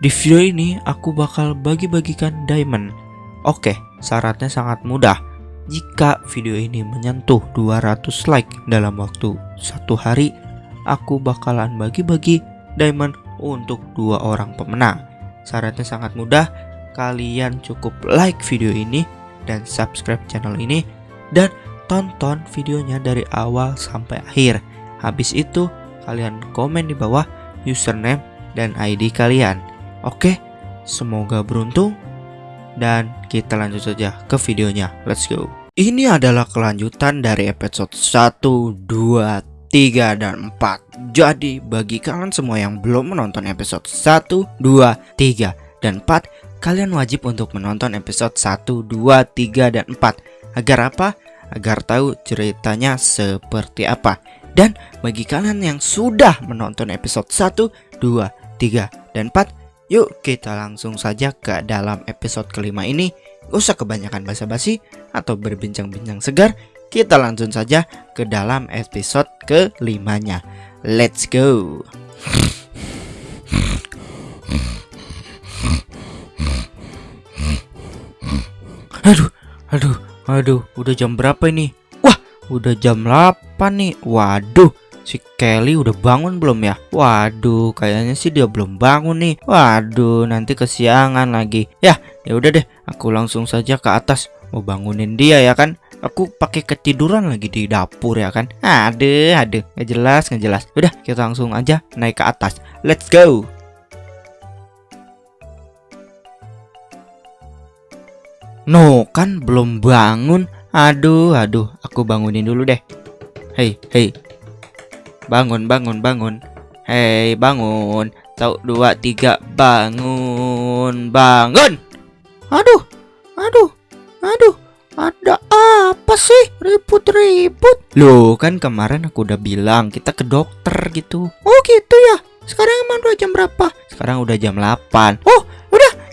Di video ini aku bakal bagi-bagikan diamond. Oke, syaratnya sangat mudah. Jika video ini menyentuh 200 like dalam waktu satu hari, aku bakalan bagi-bagi diamond untuk dua orang pemenang. Syaratnya sangat mudah, kalian cukup like video ini dan subscribe channel ini dan tonton videonya dari awal sampai akhir. Habis itu, kalian komen di bawah username dan ID kalian. Oke, semoga beruntung dan kita lanjut saja ke videonya. Let's go. Ini adalah kelanjutan dari episode 1, 2, 3, dan 4 Jadi bagi kalian semua yang belum menonton episode 1, 2, 3, dan 4 Kalian wajib untuk menonton episode 1, 2, 3, dan 4 Agar apa? Agar tahu ceritanya seperti apa Dan bagi kalian yang sudah menonton episode 1, 2, 3, dan 4 Yuk kita langsung saja ke dalam episode kelima ini. Usah kebanyakan basa-basi atau berbincang-bincang segar. Kita langsung saja ke dalam episode kelimanya. Let's go. Aduh, aduh, aduh, udah jam berapa ini? Wah, udah jam 8 nih. Waduh, Si Kelly udah bangun belum ya? Waduh, kayaknya sih dia belum bangun nih. Waduh, nanti kesiangan lagi. Ya, ya udah deh, aku langsung saja ke atas mau bangunin dia ya kan. Aku pakai ketiduran lagi di dapur ya kan. Aduh, aduh, nggak jelas, nggak jelas. Udah, kita langsung aja naik ke atas. Let's go. No, kan belum bangun. Aduh, aduh, aku bangunin dulu deh. Hei, hei, Bangun, bangun, bangun. Hei, bangun. Tahu dua, tiga, bangun, bangun. Aduh, aduh, aduh. Ada apa sih? Ribut-ribut. Loh, kan kemarin aku udah bilang kita ke dokter gitu. Oh, gitu ya. Sekarang emang udah jam berapa? Sekarang udah jam 8. Oh,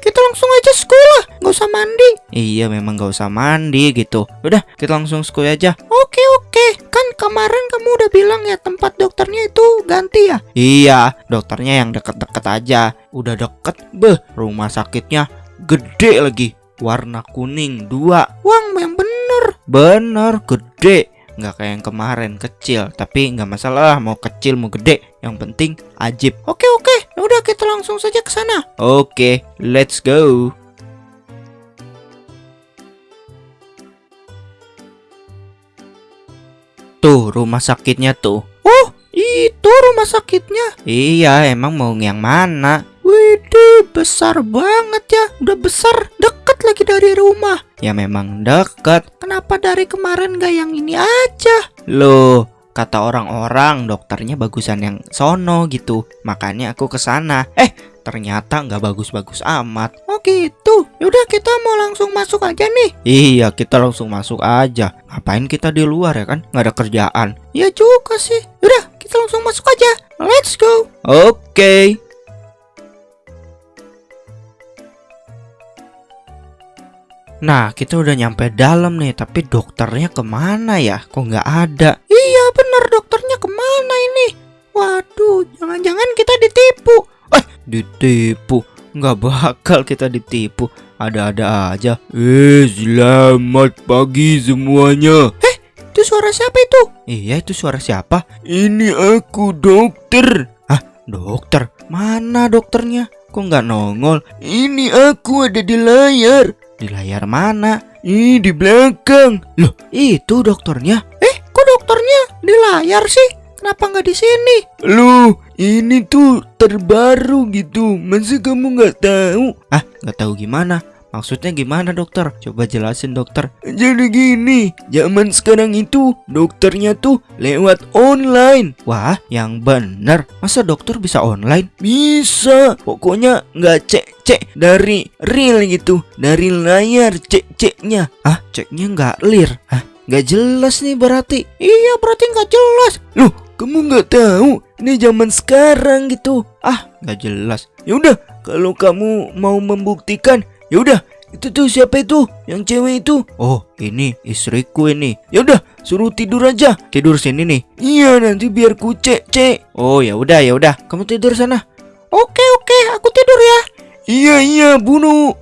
kita langsung aja sekolah. Gak usah mandi. Iya, memang gak usah mandi gitu. Udah, kita langsung sekolah aja. Oke, oke. Kan kemarin kamu udah bilang ya tempat dokternya itu ganti ya? Iya, dokternya yang deket-deket aja. Udah deket, beh, rumah sakitnya gede lagi. Warna kuning dua. Wang, yang bener. Bener, gede. Nggak kayak yang kemarin kecil, tapi nggak masalah mau kecil mau gede. Yang penting ajib. Oke oke, ya udah kita langsung saja ke sana. Oke, let's go. Tuh rumah sakitnya tuh. Oh itu rumah sakitnya? Iya emang mau yang mana? Widih besar banget ya. Udah besar deket lagi dari rumah. Ya memang deket. Kenapa dari kemarin gak yang ini aja? Loh kata orang-orang dokternya bagusan yang sono gitu. Makanya aku ke sana eh ternyata nggak bagus-bagus amat. Oh gitu. Yaudah kita mau langsung masuk aja nih. Iya kita langsung masuk aja. Ngapain kita di luar ya kan? Nggak ada kerjaan. Ya juga sih. Yaudah kita langsung masuk aja. Let's go. Oke. okay. Nah, kita udah nyampe dalam nih, tapi dokternya ke mana ya? Kok nggak ada? Iya, bener dokternya ke mana ini? Waduh, jangan-jangan kita ditipu. Eh, ditipu? Nggak bakal kita ditipu. Ada-ada aja. Eh, selamat pagi semuanya. Eh, itu suara siapa itu? Iya, itu suara siapa? Ini aku dokter. Ah, dokter? Mana dokternya? Kok nggak nongol? Ini aku ada di layar. Di layar mana? Ih, di belakang. Loh, itu dokternya. Eh, kok dokternya di layar sih? Kenapa nggak di sini? Loh, ini tuh terbaru gitu. Masa kamu nggak tahu? Ah, nggak tahu gimana? Maksudnya gimana dokter? Coba jelasin dokter. Jadi gini Zaman sekarang itu Dokternya tuh lewat online. Wah yang bener. Masa dokter bisa online? Bisa. Pokoknya nggak cek-cek dari real gitu. Dari layar cek-ceknya. Ah ceknya nggak clear? Ah nggak jelas nih berarti. Iya berarti nggak jelas. Loh kamu nggak tahu? Ini zaman sekarang gitu. Ah nggak jelas. Yaudah kalau kamu mau membuktikan Ya udah, itu tuh siapa itu? Yang cewek itu? Oh, ini istriku ini. Ya udah, suruh tidur aja. Tidur sini nih. Iya, nanti biar ku cek, cek. Oh, ya udah, ya udah. Kamu tidur sana. Oke, oke, aku tidur ya. Iya iya bunuh.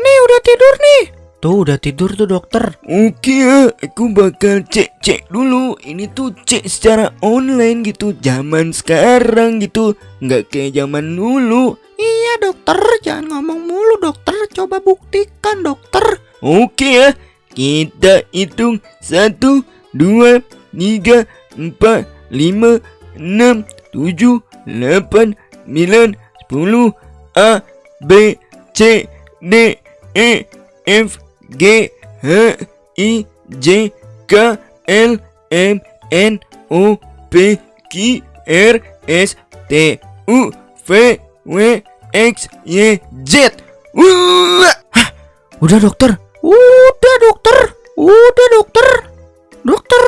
Nih udah tidur nih. Tuh udah tidur tuh dokter. Oke aku bakal cek-cek dulu. Ini tuh cek secara online gitu, zaman sekarang gitu, nggak kayak zaman dulu. Iya dokter, jangan ngomong mulu dokter. Coba buktikan dokter. Oke ya, kita hitung satu, dua, tiga, empat, lima, enam, tujuh, delapan, sembilan, sepuluh, A, B, C, D, E, F, G, H, I, J, K, L, M, N, O, P, Q, R, S, T, U, V, W, X, Y, Z. Wah! Udah dokter. Udah dokter. Udah dokter. Dokter.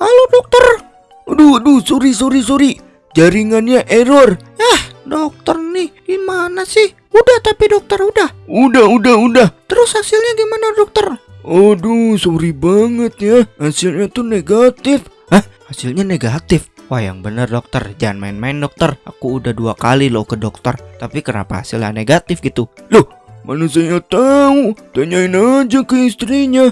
Halo dokter. Aduh, aduh, sorry, sorry, sorry. Jaringannya error. Ah, dokter nih gimana sih? Udah tapi dokter udah. Udah, udah, udah. Terus hasilnya gimana dokter? Aduh, sorry banget ya. Hasilnya tuh negatif. Hah? Hasilnya negatif. Wah yang bener dokter, jangan main-main dokter. Aku udah dua kali loh ke dokter, tapi kenapa hasilnya negatif gitu? Mana saya tahu? Tanyain aja ke istrinya.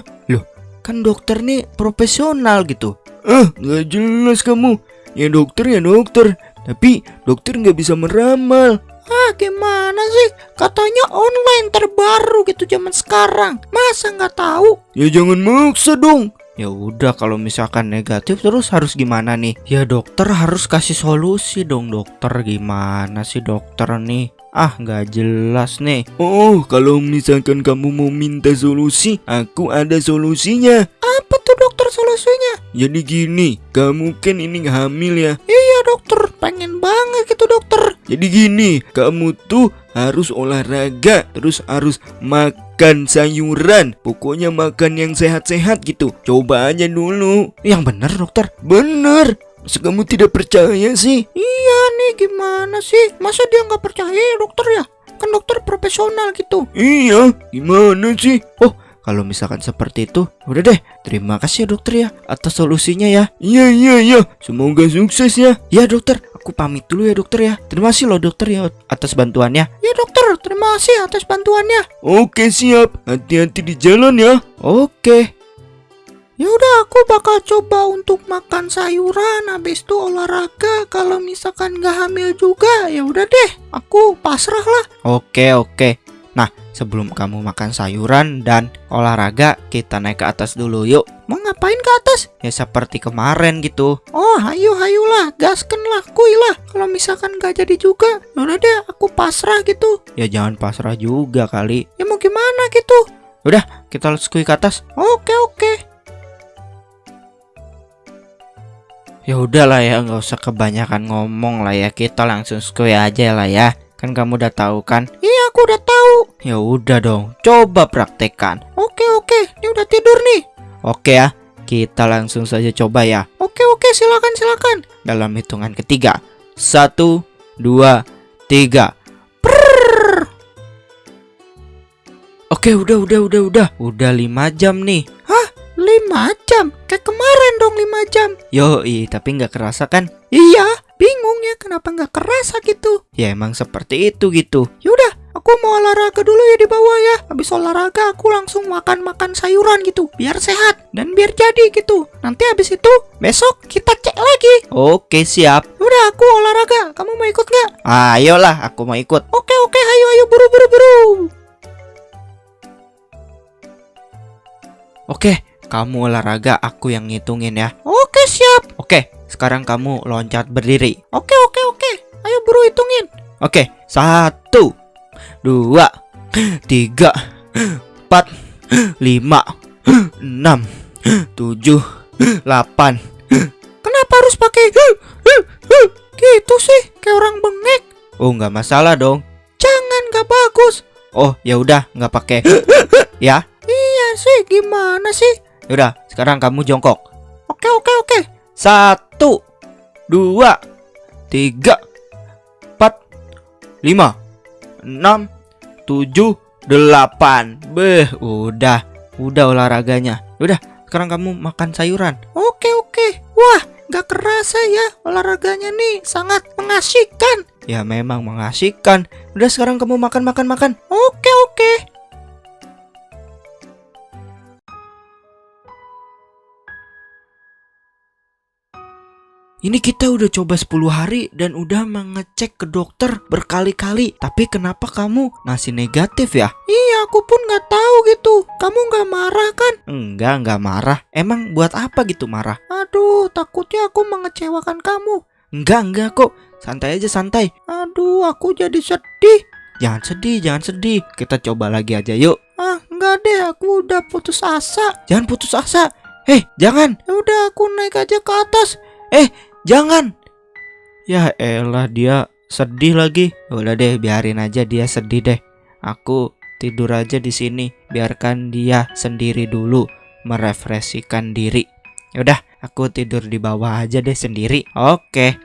Kan dokter nih profesional gitu. Ah, nggak jelas kamu. Ya dokter ya dokter. Tapi dokter nggak bisa meramal. Ah gimana sih? Katanya online terbaru gitu zaman sekarang. Masa nggak tahu? Ya jangan maksa dong. Ya udah kalau misalkan negatif terus harus gimana nih? Ya dokter harus kasih solusi dong dokter gimana sih dokter nih? Ah nggak jelas nih. Oh, kalau misalkan kamu mau minta solusi, aku ada solusinya. Apa tuh dokter solusinya? Jadi gini, kamu kan ini hamil ya. Iya dokter, pengen banget gitu dokter. Jadi gini, kamu tuh harus olahraga, terus harus makan sayuran. Pokoknya makan yang sehat-sehat gitu. Coba aja dulu. Yang bener dokter. Bener. Masa kamu tidak percaya sih? Iya nih gimana sih? Masa dia nggak percaya ya, dokter ya? Kan dokter profesional gitu. Iya, gimana sih? Oh, Kalau misalkan seperti itu, udah deh. Terima kasih ya dokter ya atas solusinya ya. Iya, iya, iya. Semoga sukses ya. Ya dokter, aku pamit dulu ya dokter ya. Terima kasih loh dokter ya atas bantuannya. Ya dokter, terima kasih atas bantuannya. Oke, siap. Hati-hati di jalan ya. Oke. Ya udah aku bakal coba untuk makan sayuran habis itu olahraga kalau misalkan nggak hamil juga ya udah deh aku pasrah lah. Oke oke. Sebelum kamu makan sayuran dan olahraga kita naik ke atas dulu yuk. Mau ngapain ke atas? Ya seperti kemarin gitu. Oh hayu hayulah gasken lah kuy lah. Kalau misalkan nggak jadi juga ya udah deh aku pasrah gitu. Ya jangan pasrah juga kali. Ya mau gimana gitu? Udah kita let's kuy ke atas. Oke oke. Ya udahlah ya, nggak usah kebanyakan ngomong lah ya. Kita langsung skuy aja lah ya. Kan kamu udah tahu kan? Iya, aku udah tahu. Ya udah dong, coba praktekkan. Oke, oke. Ini udah tidur nih. Oke ya, kita langsung saja coba ya. Oke, oke, silakan, silakan. Dalam hitungan ketiga. Satu, dua, tiga. Prrrr. Oke, udah, udah, udah, udah. Udah lima jam nih. Hah? Lima jam? Kayak kemarin dong lima jam. Yoi, tapi nggak kerasa kan? Iya, bingung ya kenapa nggak kerasa gitu. Ya emang seperti itu gitu. Yaudah, aku mau olahraga dulu ya di bawah ya. Habis olahraga aku langsung makan-makan sayuran gitu. Biar sehat dan biar jadi gitu. Nanti habis itu besok kita cek lagi. Oke, siap. Udah, aku olahraga. Kamu mau ikut nggak? Ayolah, aku mau ikut. Oke, oke, ayo, ayo, buru, buru, buru. Oke, kamu olahraga, aku yang ngitungin ya. Oke, siap. Oke, sekarang kamu loncat berdiri. Oke, oke, oke. Ayo buru hitungin. Oke, satu, dua, tiga, empat, lima, enam, tujuh, delapan. Kenapa harus pakai gitu sih? Kayak orang bengek. Oh, nggak masalah dong. Jangan, nggak bagus. Oh, ya udah, nggak pakai. ya. Iya sih, gimana sih? Yaudah, sekarang kamu jongkok. Oke, oke, oke. Satu, dua, tiga, empat, lima, enam, tujuh, delapan. Beh, udah, udah olahraganya. Udah, sekarang kamu makan sayuran. Oke, oke. Wah, gak kerasa ya olahraganya nih sangat mengasihkan. Ya memang mengasihkan. Udah sekarang kamu makan makan makan. Oke oke. Ini kita udah coba 10 hari dan udah mengecek ke dokter berkali-kali. Tapi kenapa kamu masih negatif ya? Iya, aku pun nggak tahu gitu. Kamu nggak marah kan? Enggak, nggak marah. Emang buat apa gitu marah? Aduh, takutnya aku mengecewakan kamu. Enggak, enggak kok. Santai aja santai. Aduh, aku jadi sedih. Jangan sedih, jangan sedih. Kita coba lagi aja yuk. Ah, enggak deh, aku udah putus asa. Jangan putus asa. Hei, jangan. Ya udah aku naik aja ke atas. Eh, jangan. Ya elah dia sedih lagi. Udah deh, biarin aja dia sedih deh. Aku tidur aja di sini. Biarkan dia sendiri dulu merefresikan diri. Yaudah, aku tidur di bawah aja deh sendiri. Oke.